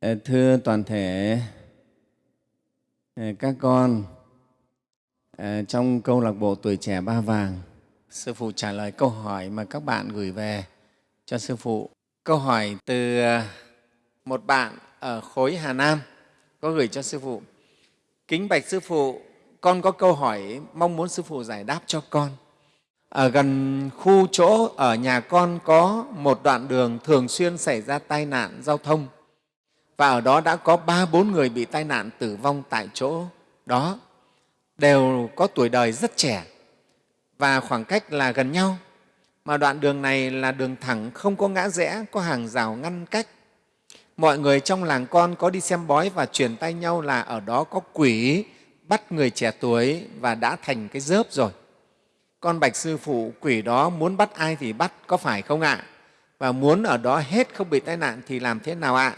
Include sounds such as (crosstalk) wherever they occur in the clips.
Thưa toàn thể các con, trong câu lạc bộ Tuổi Trẻ Ba Vàng, Sư Phụ trả lời câu hỏi mà các bạn gửi về cho Sư Phụ. Câu hỏi từ ờ, một bạn ở khối Hà Nam có gửi cho Sư Phụ. Kính bạch Sư Phụ, con có câu hỏi mong muốn Sư Phụ giải đáp cho con. Ở gần khu chỗ ở nhà con có một đoạn đường thường xuyên xảy ra tai nạn giao thông và ở đó đã có ba, bốn người bị tai nạn tử vong tại chỗ. Đó, đều có tuổi đời rất trẻ và khoảng cách là gần nhau. Mà đoạn đường này là đường thẳng, không có ngã rẽ, có hàng rào ngăn cách. Mọi người trong làng con có đi xem bói và truyền tay nhau là ở đó có quỷ bắt người trẻ tuổi và đã thành cái dớp rồi. Con bạch sư phụ quỷ đó muốn bắt ai thì bắt, có phải không ạ? Và muốn ở đó hết không bị tai nạn thì làm thế nào ạ?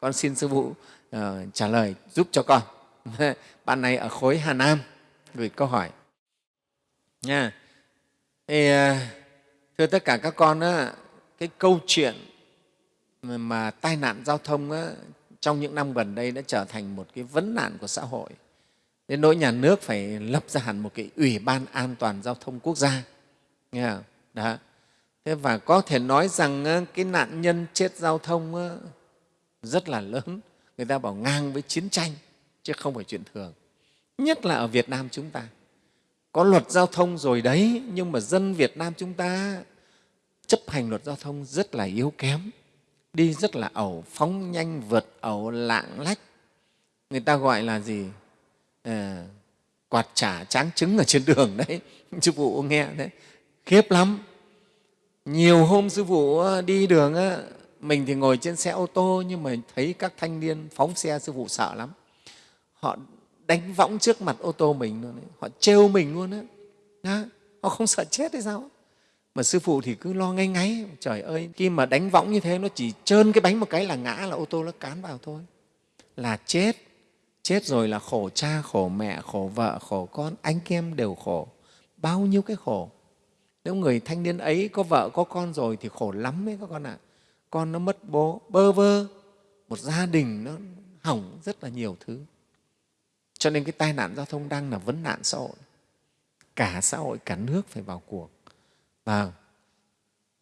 Con xin sư phụ uh, trả lời giúp cho con. (laughs) Bạn này ở khối hà nam gửi câu hỏi. Nha. Thì, uh, thưa tất cả các con á cái câu chuyện mà, tai nạn giao thông á, trong những năm gần đây đã trở thành một cái vấn nạn của xã hội. Đến nỗi nhà nước phải lập ra hẳn một cái ủy ban an toàn giao thông quốc gia. Nghe không? Đó. Thế và có thể nói rằng cái nạn nhân chết giao thông rất là lớn. Người ta bảo ngang với chiến tranh chứ không phải chuyện thường. Nhất là ở việt nam chúng ta. Có luật giao thông rồi đấy nhưng mà dân việt nam chúng ta chấp hành luật giao thông rất là yếu kém. Đi rất là ẩu phóng nhanh vượt ẩu lạng lách. Người ta gọi là gì? À, quạt trả tráng trứng ở trên đường đấy. (laughs) Sư phụ nghe đấy. Khiếp lắm. Nhiều hôm sư phụ ờ, đi đường mình thì ngồi trên xe ô tô nhưng mà thấy các thanh niên phóng xe sư phụ sợ lắm. Họ đánh võng trước mặt ô tô mình luôn đấy. họ trêu mình luôn á đó. họ không sợ chết hay sao? Mà sư phụ thì cứ lo ngay ngáy, trời ơi, khi mà đánh võng như thế nó chỉ trơn cái bánh một cái là ngã là ô tô nó cán vào thôi. Là chết. Chết rồi là khổ cha, khổ mẹ, khổ vợ, khổ con, anh em đều khổ. Bao nhiêu cái khổ. Nếu người thanh niên ấy có vợ, có con rồi thì khổ lắm đấy các con ạ. à con nó mất bố, bơ vơ. Một gia đình nó hỏng rất là nhiều thứ. Cho nên cái tai nạn giao thông đang là vấn nạn xã hội. Cả xã hội, cả nước phải vào cuộc. Và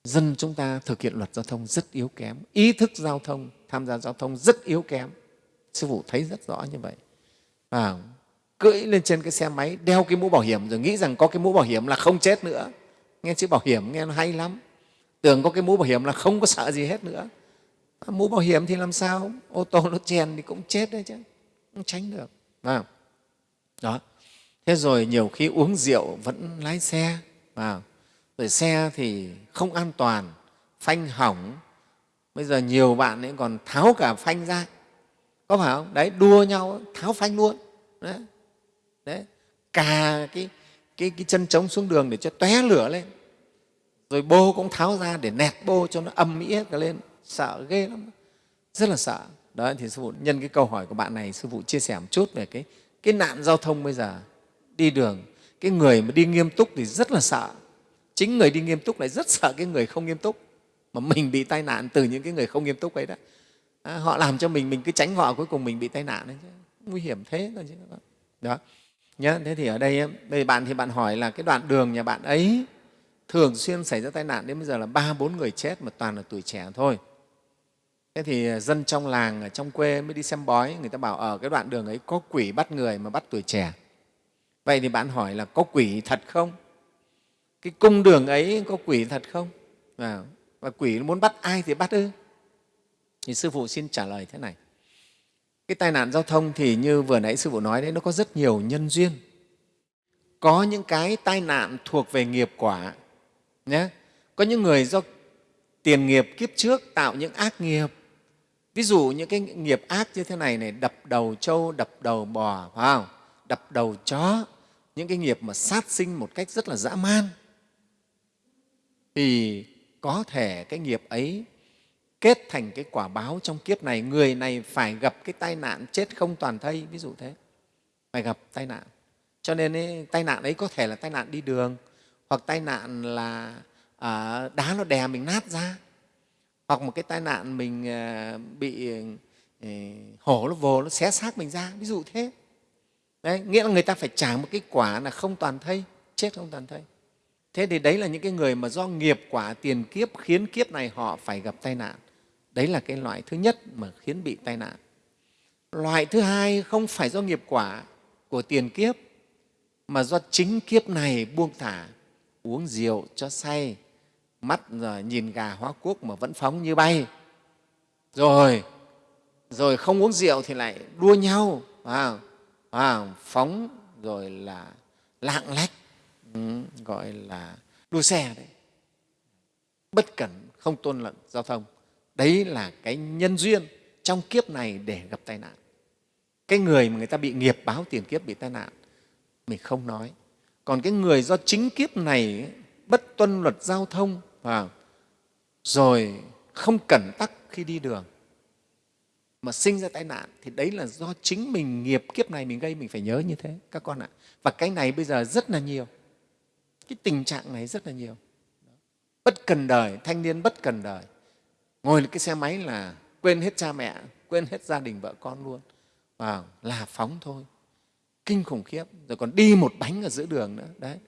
dân chúng ta thực hiện luật giao thông rất yếu kém. Ý thức giao thông, tham gia giao thông rất yếu kém. Sư phụ thấy rất rõ như vậy. Và cưỡi lên trên cái xe máy, đeo cái mũ bảo hiểm, rồi nghĩ rằng có cái mũ bảo hiểm là không chết nữa. Nghe chữ bảo hiểm nghe nó hay lắm tưởng có cái mũ bảo hiểm là không có sợ gì hết nữa. À, mũ bảo hiểm thì làm sao? Ô tô nó chèn thì cũng chết đấy chứ. Không tránh được. À. đó. Thế rồi nhiều khi uống rượu vẫn lái xe. À. rồi xe thì không an toàn phanh hỏng. Bây giờ nhiều bạn ấy còn tháo cả phanh ra. Có phải không? Đấy đua nhau tháo phanh luôn. Đấy, đấy. cà cái, cái, cái chân trống xuống đường để cho tóe lửa lên rồi bô cũng tháo ra để nẹt bô cho nó âm mỹ hết cả lên. Sợ ghê lắm. Rất là sợ. Đó thì sư phụ nhân cái câu hỏi của bạn này sư phụ chia sẻ một chút về cái cái nạn giao thông bây giờ. Đi đường cái người mà đi nghiêm túc thì rất là sợ. Chính người đi nghiêm túc lại rất sợ cái người không nghiêm túc. Mà mình bị tai nạn từ những cái người không nghiêm túc ấy đó. À, họ làm cho mình mình cứ tránh họ cuối cùng mình bị tai nạn đấy chứ. Nguy hiểm thế thôi chứ. Đó. Nhớ thế thì ở đây đây bạn thì bạn hỏi là cái đoạn đường nhà bạn ấy thường xuyên xảy ra tai nạn đến bây giờ là ba bốn người chết mà toàn là tuổi trẻ thôi. Thế thì à, dân trong làng ở trong quê mới đi xem bói người ta bảo ở cái đoạn đường ấy có quỷ bắt người mà bắt tuổi trẻ. Vậy thì bạn hỏi là có quỷ thật không? Cái cung đường ấy có quỷ thật không? Và, và quỷ muốn bắt ai thì bắt ư? Thì sư phụ xin trả lời thế này. Cái tai nạn giao thông thì như vừa nãy sư phụ nói đấy nó có rất nhiều nhân duyên. Có những cái tai nạn thuộc về nghiệp quả nhé. Có những người do tiền nghiệp kiếp trước tạo những ác nghiệp. Ví dụ những cái nghiệp ác như thế này này đập đầu trâu đập đầu bò phải không? Đập đầu chó. Những cái nghiệp mà sát sinh một cách rất là dã man. Thì có thể cái nghiệp ấy kết thành cái quả báo trong kiếp này. Người này phải gặp cái tai nạn chết không toàn thây ví dụ thế. Phải gặp tai nạn. Cho nên ấy, tai nạn ấy có thể là tai nạn đi đường hoặc tai nạn là à, đá nó đè mình nát ra. Hoặc một cái tai nạn mình à, bị à, hổ nó vồ nó xé xác mình ra ví dụ thế. Đấy nghĩa là người ta phải trả một cái quả là không toàn thây chết không toàn thây. Thế thì đấy là những cái người mà do nghiệp quả tiền kiếp khiến kiếp này họ phải gặp tai nạn. Đấy là cái loại thứ nhất mà khiến bị tai nạn. Loại thứ hai không phải do nghiệp quả của tiền kiếp mà do chính kiếp này buông thả uống rượu cho say mắt rồi nhìn gà hóa quốc mà vẫn phóng như bay. Rồi rồi không uống rượu thì lại đua nhau à, à, phóng rồi là lạng lách ừ, gọi là đua xe đấy. Bất cẩn không tôn lận giao thông. Đấy là cái nhân duyên trong kiếp này để gặp tai nạn. Cái người mà người ta bị nghiệp báo tiền kiếp bị tai nạn mình không nói còn cái người do chính kiếp này bất tuân luật giao thông và rồi không cẩn tắc khi đi đường, mà sinh ra tai nạn, thì đấy là do chính mình nghiệp kiếp này mình gây, mình phải nhớ như thế, các con ạ. Và cái này bây giờ rất là nhiều. Cái tình trạng này rất là nhiều. Bất cần đời, thanh niên bất cần đời. Ngồi lên cái xe máy là quên hết cha mẹ, quên hết gia đình vợ con luôn. Và là phóng thôi kinh khủng khiếp. Rồi còn đi một bánh ở giữa đường nữa. Đấy.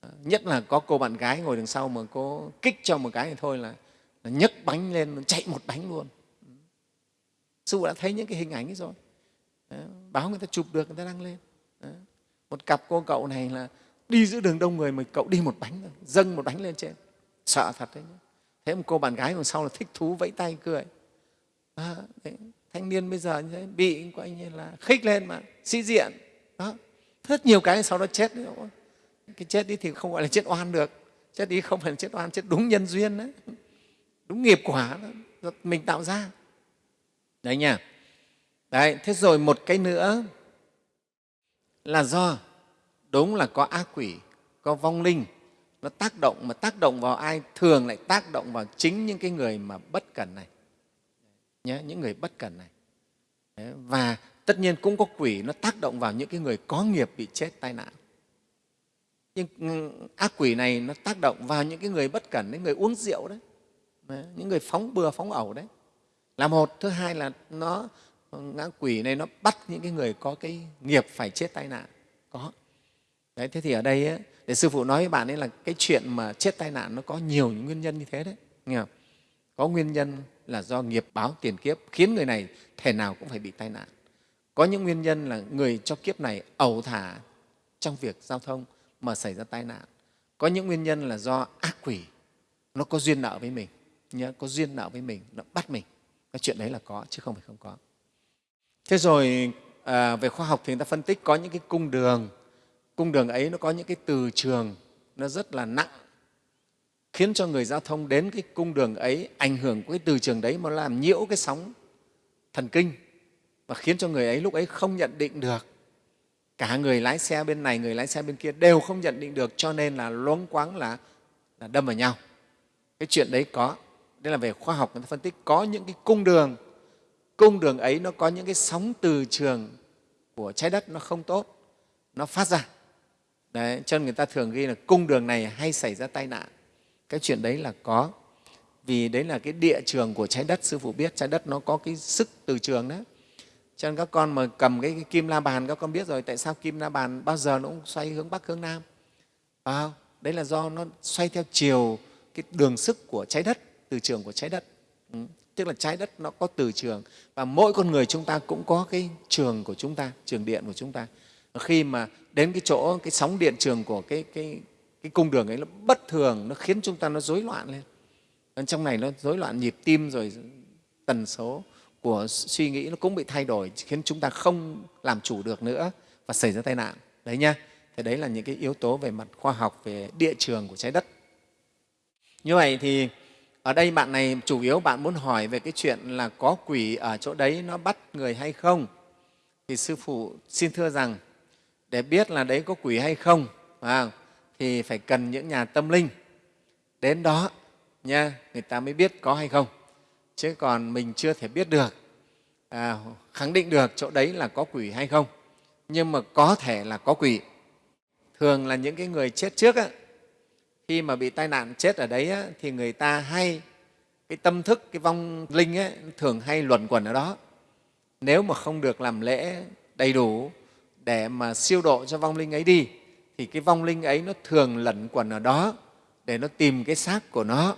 À, nhất là có cô bạn gái ngồi đằng sau mà cô kích cho một cái thì thôi là, là nhấc bánh lên chạy một bánh luôn. Sư phụ đã thấy những cái hình ảnh ấy rồi. Đấy, báo người ta chụp được người ta đăng lên. Đấy. một cặp cô cậu này là đi giữa đường đông người mà cậu đi một bánh rồi dâng một bánh lên trên. Sợ thật đấy thế một cô bạn gái còn sau là thích thú vẫy tay cười. À, đấy, thanh niên bây giờ như thế bị coi như là khích lên mà sĩ diện đó. Rất nhiều cái sau đó chết nữa cái chết đi thì không gọi là chết oan được. Chết đi không phải là chết oan chết đúng nhân duyên đấy. Đúng nghiệp quả đó, mình tạo ra. Đấy nha. Đấy thế rồi một cái nữa là do đúng là có ác quỷ có vong linh. Nó tác động mà tác động vào ai thường lại tác động vào chính những cái người mà bất cẩn này. Nhé những người bất cẩn này. Đấy, và tất nhiên cũng có quỷ nó tác động vào những cái người có nghiệp bị chết tai nạn. Nhưng ác quỷ này nó tác động vào những cái người bất cẩn những người uống rượu đấy những người phóng bừa phóng ẩu đấy. Là một. Thứ hai là nó ngã quỷ này nó bắt những cái người có cái nghiệp phải chết tai nạn. Có. Đấy thế thì ở đây ấy, để sư phụ nói với bạn ấy là cái chuyện mà chết tai nạn nó có nhiều những nguyên nhân như thế đấy. Nghe không? có nguyên nhân là do nghiệp báo tiền kiếp khiến người này thể nào cũng phải bị tai nạn có những nguyên nhân là người cho kiếp này ẩu thả trong việc giao thông mà xảy ra tai nạn. Có những nguyên nhân là do ác quỷ. Nó có duyên nợ với mình nhớ có duyên nợ với mình nó bắt mình. Cái chuyện đấy là có chứ không phải không có. Thế rồi à, về khoa học thì người ta phân tích có những cái cung đường. Cung đường ấy nó có những cái từ trường nó rất là nặng khiến cho người giao thông đến cái cung đường ấy ảnh hưởng của cái từ trường đấy mà làm nhiễu cái sóng thần kinh và khiến cho người ấy lúc ấy không nhận định được. Cả người lái xe bên này người lái xe bên kia đều không nhận định được cho nên là loáng quáng là, là đâm vào nhau. Cái chuyện đấy có đây là về khoa học người ta phân tích có những cái cung đường. Cung đường ấy nó có những cái sóng từ trường của trái đất nó không tốt nó phát ra. Đấy, cho nên người ta thường ghi là cung đường này hay xảy ra tai nạn. Cái chuyện đấy là có vì đấy là cái địa trường của trái đất sư phụ biết trái đất nó có cái sức từ trường đó cho nên các con mà cầm cái, cái kim la bàn các con biết rồi tại sao kim la bàn bao giờ nó cũng xoay hướng bắc hướng nam? À, đấy là do nó xoay theo chiều cái đường sức của trái đất từ trường của trái đất. Ừ. tức là trái đất nó có từ trường và mỗi con người chúng ta cũng có cái trường của chúng ta trường điện của chúng ta. Khi mà đến cái chỗ cái sóng điện trường của cái, cái, cái cung đường ấy nó bất thường nó khiến chúng ta nó rối loạn lên. Trong này nó rối loạn nhịp tim rồi tần số của suy nghĩ nó cũng bị thay đổi khiến chúng ta không làm chủ được nữa và xảy ra tai nạn. Đấy nhá thế đấy là những cái yếu tố về mặt khoa học về địa trường của trái đất. Như vậy thì ở đây bạn này chủ yếu bạn muốn hỏi về cái chuyện là có quỷ ở chỗ đấy nó bắt người hay không? Thì sư phụ xin thưa rằng để biết là đấy có quỷ hay không à, thì phải cần những nhà tâm linh. Đến đó nha người ta mới biết có hay không chứ còn mình chưa thể biết được à, khẳng định được chỗ đấy là có quỷ hay không. Nhưng mà có thể là có quỷ. Thường là những cái người chết trước á, khi mà bị tai nạn chết ở đấy á, thì người ta hay cái tâm thức cái vong linh ấy, thường hay luẩn quẩn ở đó. Nếu mà không được làm lễ đầy đủ để mà siêu độ cho vong linh ấy đi thì cái vong linh ấy nó thường lẩn quẩn ở đó để nó tìm cái xác của nó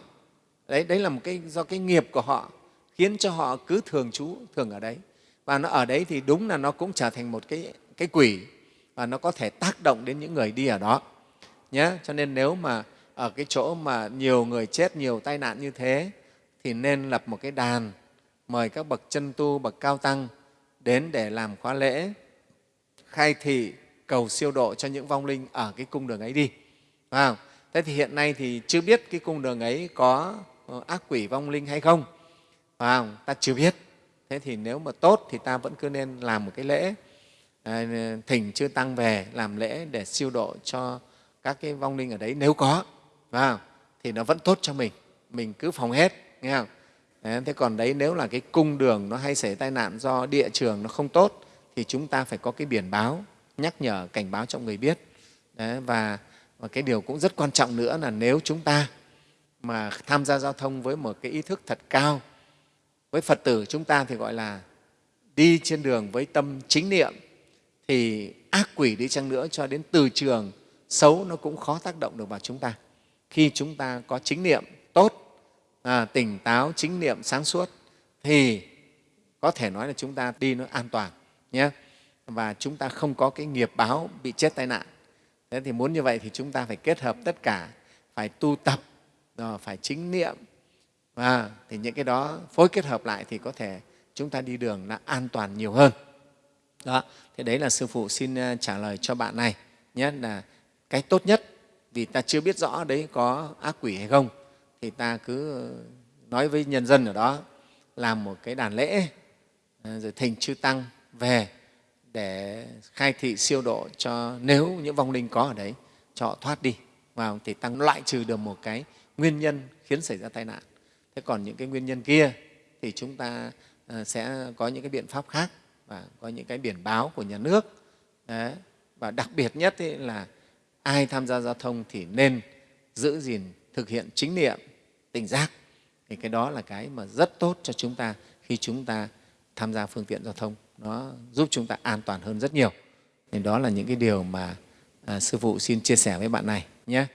đấy đấy là một cái, do cái nghiệp của họ khiến cho họ cứ thường trú, thường ở đấy. Và nó ở đấy thì đúng là nó cũng trở thành một cái cái quỷ và nó có thể tác động đến những người đi ở đó nhé cho nên nếu mà ở cái chỗ mà nhiều người chết, nhiều tai nạn như thế thì nên lập một cái đàn, mời các bậc chân tu, bậc cao tăng đến để làm khóa lễ, khai thị, cầu siêu độ cho những vong linh ở cái cung đường ấy đi. Phải không? thế thì hiện nay thì chưa biết cái cung đường ấy có ác quỷ vong linh hay không? Phải không? ta chưa biết. Thế thì nếu mà tốt thì ta vẫn cứ nên làm một cái lễ à, thỉnh chư tăng về làm lễ để siêu độ cho các cái vong linh ở đấy. Nếu có phải không? thì nó vẫn tốt cho mình. Mình cứ phòng hết nghe không? Đấy, thế còn đấy nếu là cái cung đường nó hay xảy tai nạn do địa trường nó không tốt thì chúng ta phải có cái biển báo nhắc nhở cảnh báo cho người biết. Đấy, và, và cái điều cũng rất quan trọng nữa là nếu chúng ta mà tham gia giao thông với một cái ý thức thật cao. Với phật tử chúng ta thì gọi là đi trên đường với tâm chính niệm thì ác quỷ đi chăng nữa cho đến từ trường xấu nó cũng khó tác động được vào chúng ta. Khi chúng ta có chính niệm tốt à, tỉnh táo chính niệm sáng suốt thì có thể nói là chúng ta đi nó an toàn nhé. Và chúng ta không có cái nghiệp báo bị chết tai nạn. Thế thì muốn như vậy thì chúng ta phải kết hợp tất cả phải tu tập rồi phải chính niệm và thì những cái đó phối kết hợp lại thì có thể chúng ta đi đường là an toàn nhiều hơn. Đó, thế đấy là sư phụ xin ờ, trả lời cho bạn này nhé, là cái tốt nhất. Vì ta chưa biết rõ đấy có ác quỷ hay không, thì ta cứ nói với nhân dân ở đó, làm một cái đàn lễ ờ, rồi thỉnh chư tăng về để khai thị siêu độ cho nếu những vong linh có ở đấy, cho họ thoát đi. Vào thì tăng loại trừ được một cái nguyên nhân khiến xảy ra tai nạn. Thế còn những cái nguyên nhân kia thì chúng ta ờ, sẽ có những cái biện pháp khác và có những cái biển báo của nhà nước. Đấy. và đặc biệt nhất là ai tham gia giao thông thì nên giữ gìn thực hiện chính niệm tỉnh giác. Thì cái đó là cái mà rất tốt cho chúng ta khi chúng ta tham gia phương tiện giao thông. Nó giúp chúng ta an toàn hơn rất nhiều. Thì đó là những cái điều mà à, sư phụ xin chia sẻ với bạn này nhé.